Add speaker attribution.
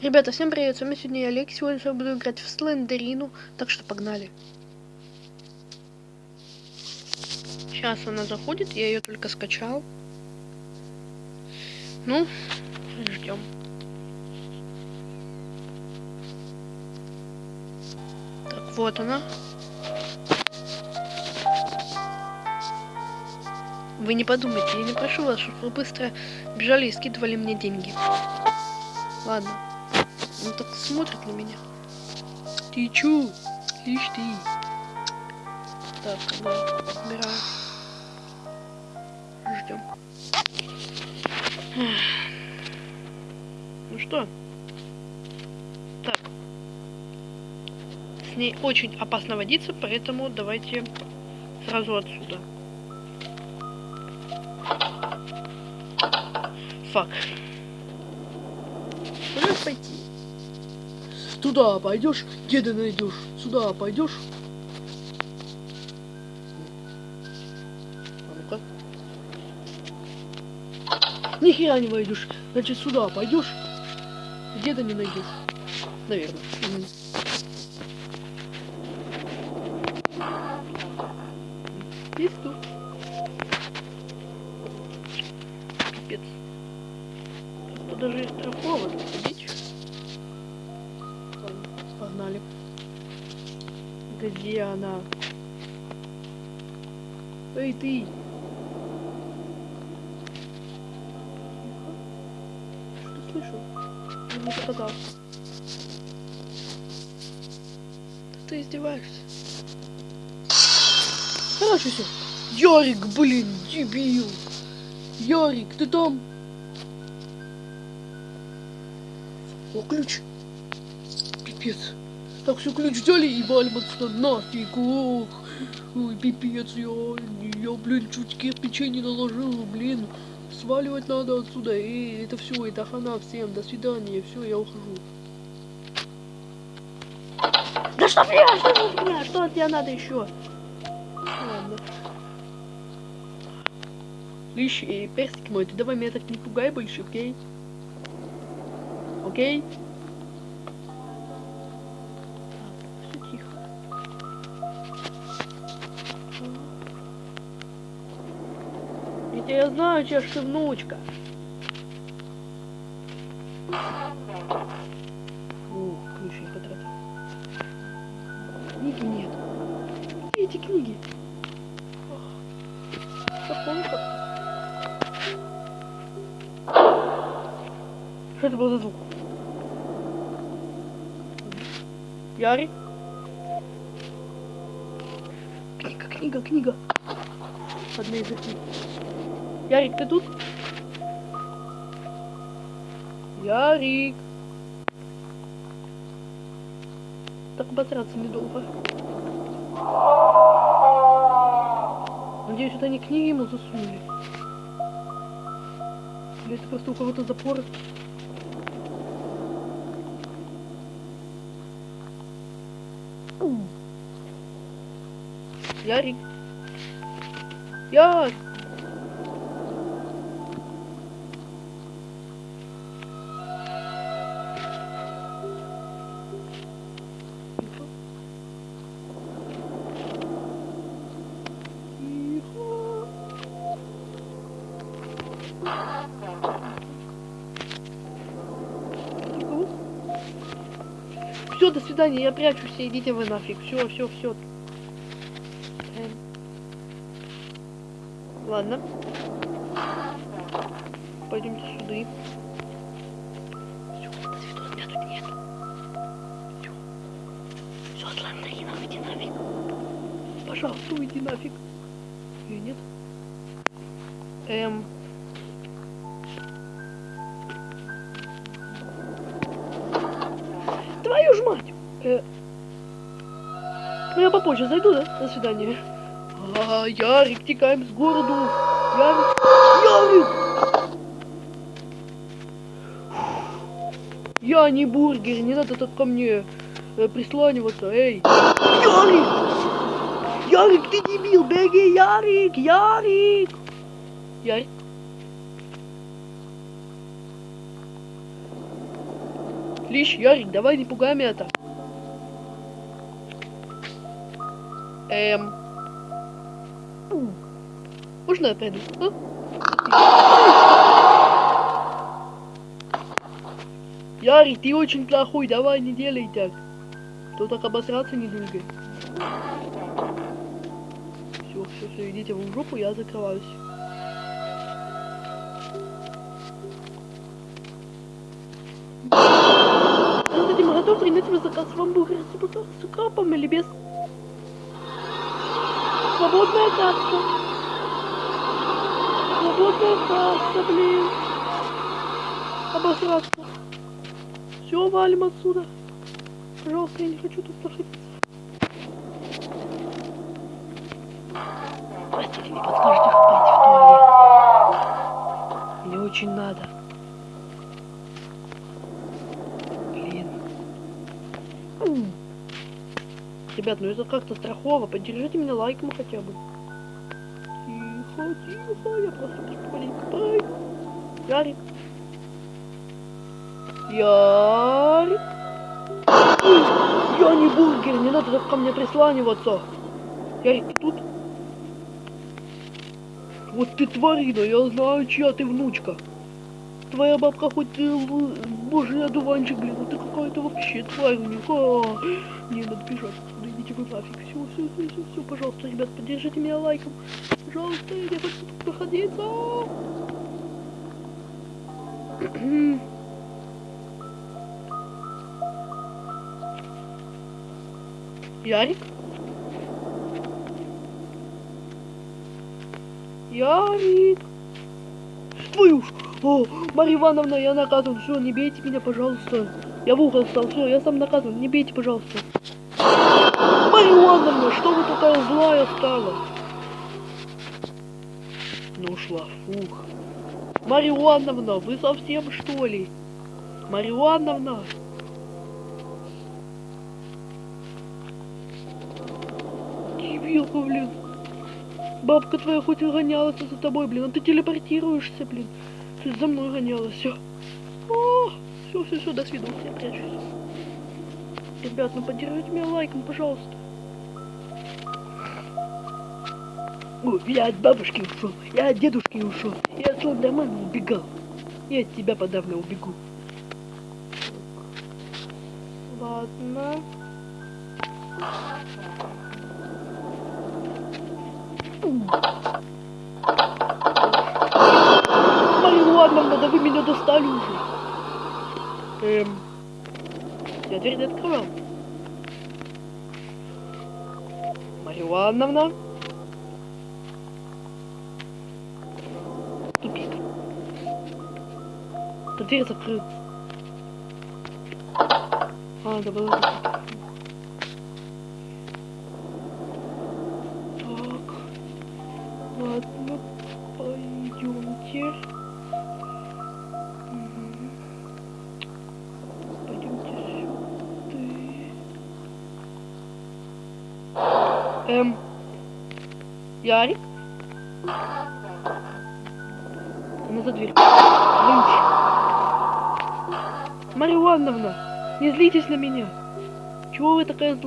Speaker 1: Ребята, всем привет, с вами сегодня я Олег, сегодня я буду играть в Слендерину, так что погнали. Сейчас она заходит, я ее только скачал. Ну, ждем. Так, вот она. Вы не подумайте, я не прошу вас, чтобы вы быстро бежали и скидывали мне деньги. Ладно. Он так смотрит на меня. Ты чё? Ишь ты. Так, да, убираем. Ждем. Ну что? Так. С ней очень опасно водиться, поэтому давайте сразу отсюда. Фак. Куда пойти?
Speaker 2: Туда пойдешь, деда найдешь. Сюда пойдешь.
Speaker 1: А ну-ка.
Speaker 2: Ни хера не войдешь. Значит, сюда пойдешь, деда не найдешь.
Speaker 1: Наверное.
Speaker 2: Мгм.
Speaker 1: Есть тут. Пипец. Тут даже есть страховок, Где она?
Speaker 2: Эй, ты!
Speaker 1: Что слышу? Я не попадал. Да ты издеваешься?
Speaker 2: Короче, все. Ярик, блин, дебил. Ярик, ты там? О, ключ. Пипец. Так, все, ключ взяли и валим отсюда нафиг. Ох. Ой, пипец, я, я, блин, чуть кирпичей не наложил, блин. Сваливать надо отсюда. Эй, это все, это хана всем. До свидания, все, я ухожу.
Speaker 1: Да что мне, что меня, что от тебя надо еще? Ладно.
Speaker 2: Слышь, эй, персик мой, ты давай меня так не пугай больше, окей? Окей? Я знаю, чья ж ты внучка. Ух, ключ я потратил. Книги нет. Эти книги? Что это был за звук? Ярик? Книга, книга, книга. Одна из них. Ярик, ты тут? Ярик. Так обосраться недолго. Надеюсь, это не книги ему засунули. Или это просто у кого-то запоры. Ярик. Ярик. Все, до свидания, я прячусь, идите вы нафиг. Все, все, все. Ладно. Пойдемте сюда. Все, до свидания, меня тут нет. Все. Все, иди нафиг. Пожалуйста, уйди нафиг. Ее нет? Эм. Твою ж мать! Э... Ну я попозже зайду, да? До свидания. А, Ярик, текаем с городу. Ярик, Ярик! Я не бургер, не надо так ко мне э, присланиваться, эй. Ярик! Ярик, ты дебил, беги, Ярик, Ярик! Ярик?
Speaker 1: Лиш, Ярик, давай не пугай меня так. Эм. Можно я а? Ярик, ты очень плохой, давай не делай так. То так обосраться недолго. Все, все, все, идите в жопу, я закрываюсь. Ваш заказ. Вам бургер с укропом- или без? Свободная касса. Свободная касса, блин. Обосраться. Все, валим отсюда. Пожалуйста, я не хочу тут находиться. Простите, не подскажете впасть в туалет? Мне очень надо. Блин. Ребят, ну это как-то страхово. Поддержите меня лайком хотя бы. Тихо, тихо, я просто маленько тай. Ярик. Ярик. Я не бургер, не надо так ко мне присланиваться. Ярик, ты тут? Вот ты тварина, я знаю, чья ты внучка. Твоя бабка хоть ты л- божий одуванчик, блин, а ты какая-то вообще тварь у них. А, не, надо бежать идите вы. Все, все, все, все, все, пожалуйста, ребят, поддержите меня лайком. Пожалуйста, я хочу тут находиться. Ярик? Ярик? Твою ж! О, Марья Ивановна, я наказан. Все, не бейте меня, пожалуйста. Я в угол стал. Все, я сам наказан. Не бейте, пожалуйста. Ивановна, что вы такая злая стала? Ну ушла, фух. Марья вы совсем что ли? Марья Ивановна. Дебилка, блин. Бабка твоя хоть и гонялась за тобой, блин, а ты телепортируешься, блин. Ты за мной гонялась, все. Все, все, все, до свидания, я прячусь. Ребят, ну поддержите меня лайком, пожалуйста. Ой, я от бабушки ушел, я от дедушки ушел, я от Слендермана убегал. Я от тебя подавно убегу. Ладно. Марья Ивановна, да вы меня достали уже. Эм, я дверь не открывал. Марья Ивановна. Да дверь закрыта. А, была закрыта. Так. Ладно, пойдемте. Эм. Ярик? Она за дверь. Лynch. Марья Ивановна, не злитесь на меня. Чего вы такая злая?